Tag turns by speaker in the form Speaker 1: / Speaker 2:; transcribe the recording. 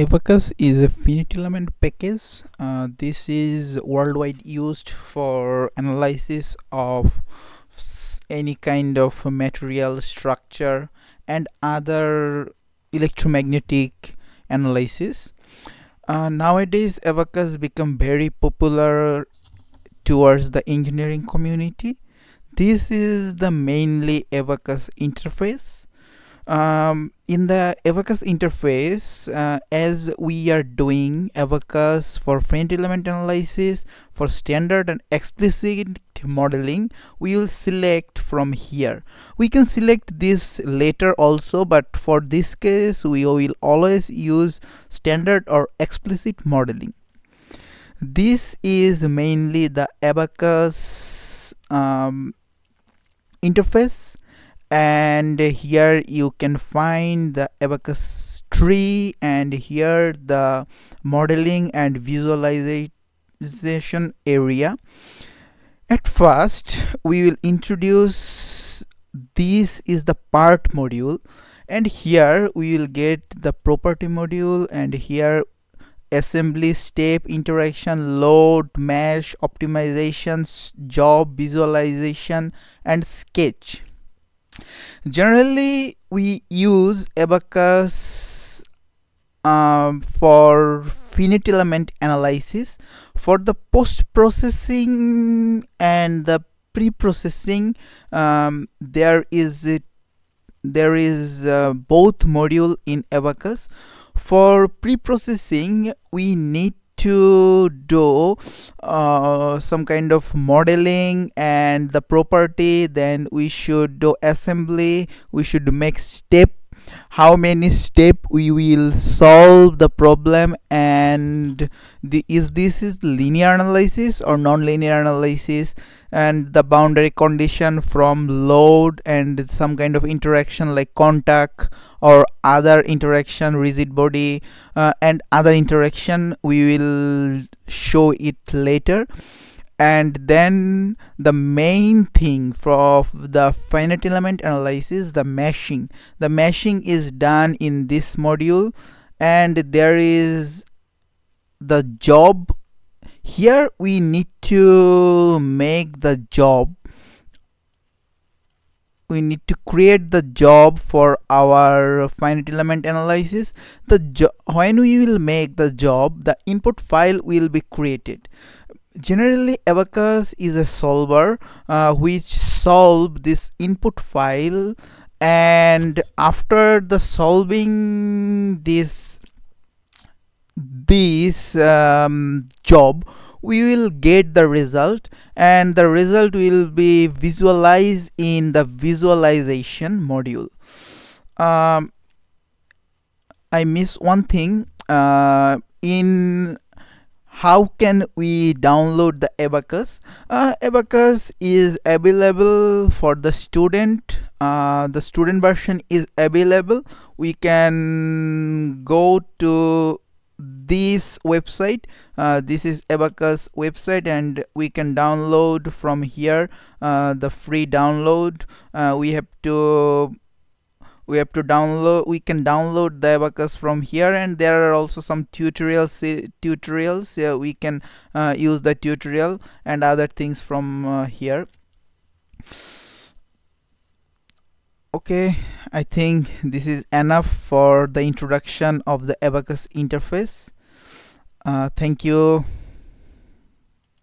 Speaker 1: Abaqus is a finite element package. Uh, this is worldwide used for analysis of any kind of material structure and other electromagnetic analysis. Uh, nowadays, Abaqus become very popular towards the engineering community. This is the mainly Abaqus interface um, in the Abaqus interface uh, as we are doing Abaqus for finite element analysis for standard and explicit modeling we will select from here. We can select this later also but for this case we will always use standard or explicit modeling. This is mainly the Abaqus um, interface and here you can find the Abaqus tree and here the modeling and visualization area. At first we will introduce this is the part module and here we will get the property module and here assembly step interaction load mesh optimization job visualization and sketch generally we use Abaqus um, for finite element analysis. For the post-processing and the pre-processing um, there is there is uh, both module in Abaqus. For pre-processing we need to do uh, some kind of modeling and the property then we should do assembly we should make step how many step we will solve the problem and the is this is linear analysis or non-linear analysis? And the boundary condition from load and some kind of interaction like contact or other interaction rigid body uh, and other interaction we will show it later and then the main thing for the finite element analysis the meshing. The meshing is done in this module. And there is the job. Here we need to make the job. We need to create the job for our finite element analysis. The when we will make the job the input file will be created generally abaqus is a solver uh, which solve this input file and after the solving this this um, job we will get the result and the result will be visualized in the visualization module. Um, I miss one thing uh, in how can we download the abaqus uh, abaqus is available for the student. Uh, the student version is available. We can go to this website. Uh, this is abaqus website and we can download from here uh, the free download. Uh, we have to we have to download we can download the Abaqus from here and there are also some tutorials uh, tutorials uh, we can uh, use the tutorial and other things from here. Okay I think this is enough for the introduction of the Abaqus interface. Uh, thank you